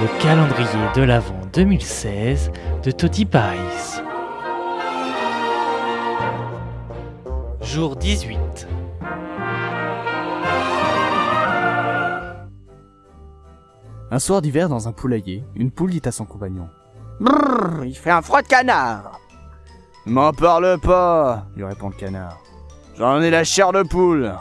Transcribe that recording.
le calendrier de l'Avent 2016 de Toti Pies. Jour 18. Un soir d'hiver dans un poulailler, une poule dit à son compagnon. Brrr, il fait un froid de canard. M'en parle pas, lui répond le canard. J'en ai la chair de poule.